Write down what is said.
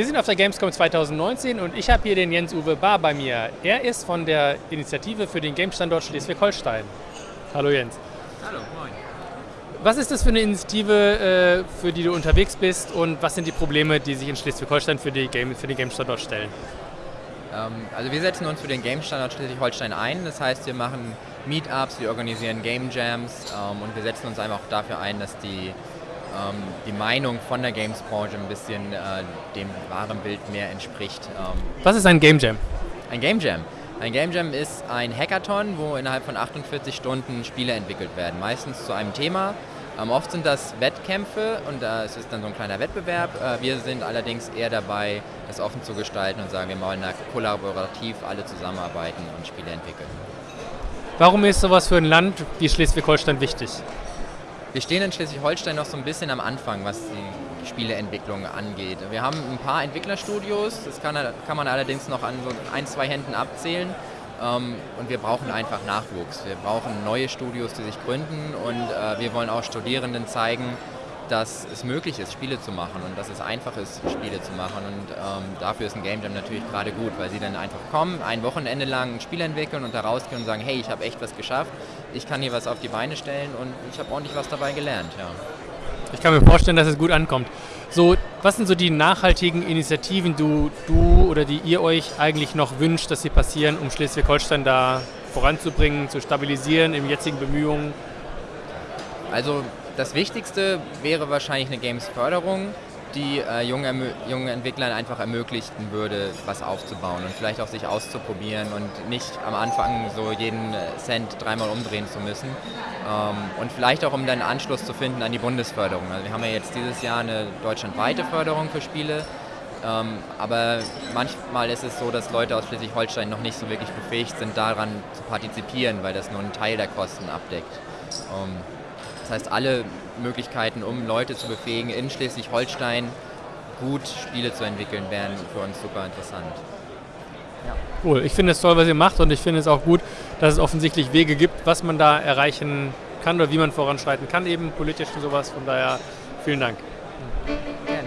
Wir sind auf der Gamescom 2019 und ich habe hier den Jens-Uwe Bar bei mir. Er ist von der Initiative für den Game-Standort Schleswig-Holstein. Hallo Jens. Hallo, moin. Was ist das für eine Initiative, äh, für die du unterwegs bist und was sind die Probleme, die sich in Schleswig-Holstein für, Game, für den Game-Standort stellen? Ähm, also wir setzen uns für den Game-Standort Schleswig-Holstein ein. Das heißt, wir machen Meetups, wir organisieren Game Jams ähm, und wir setzen uns einfach auch dafür ein, dass die ähm, die Meinung von der Games-Branche ein bisschen äh, dem wahren Bild mehr entspricht. Ähm, Was ist ein Game Jam? Ein Game Jam. Ein Game Jam ist ein Hackathon, wo innerhalb von 48 Stunden Spiele entwickelt werden, meistens zu einem Thema. Ähm, oft sind das Wettkämpfe und äh, es ist dann so ein kleiner Wettbewerb. Äh, wir sind allerdings eher dabei, das offen zu gestalten und sagen, wir wollen da kollaborativ alle zusammenarbeiten und Spiele entwickeln. Warum ist sowas für ein Land wie Schleswig-Holstein wichtig? Wir stehen in Schleswig-Holstein noch so ein bisschen am Anfang, was die Spieleentwicklung angeht. Wir haben ein paar Entwicklerstudios, das kann, kann man allerdings noch an so ein, zwei Händen abzählen. Ähm, und wir brauchen einfach Nachwuchs. Wir brauchen neue Studios, die sich gründen und äh, wir wollen auch Studierenden zeigen, dass es möglich ist, Spiele zu machen und dass es einfach ist, Spiele zu machen. Und ähm, dafür ist ein Game Jam natürlich gerade gut, weil sie dann einfach kommen, ein Wochenende lang ein Spiel entwickeln und da rausgehen und sagen, hey, ich habe echt was geschafft, ich kann hier was auf die Beine stellen und ich habe ordentlich was dabei gelernt. Ja. Ich kann mir vorstellen, dass es gut ankommt. So, was sind so die nachhaltigen Initiativen, du, du oder die ihr euch eigentlich noch wünscht, dass sie passieren, um Schleswig-Holstein da voranzubringen, zu stabilisieren in jetzigen Bemühungen? Also das Wichtigste wäre wahrscheinlich eine Games-Förderung, die äh, jungen, jungen Entwicklern einfach ermöglichen würde, was aufzubauen und vielleicht auch sich auszuprobieren und nicht am Anfang so jeden Cent dreimal umdrehen zu müssen. Ähm, und vielleicht auch, um dann Anschluss zu finden an die Bundesförderung. Also wir haben ja jetzt dieses Jahr eine deutschlandweite Förderung für Spiele, ähm, aber manchmal ist es so, dass Leute aus Schleswig-Holstein noch nicht so wirklich befähigt sind, daran zu partizipieren, weil das nur einen Teil der Kosten abdeckt. Ähm, das heißt, alle Möglichkeiten, um Leute zu befähigen, in Schleswig-Holstein gut Spiele zu entwickeln, wären für uns super interessant. Ja. Cool, ich finde es toll, was ihr macht und ich finde es auch gut, dass es offensichtlich Wege gibt, was man da erreichen kann oder wie man voranschreiten kann, eben politisch und sowas. Von daher vielen Dank. Ja.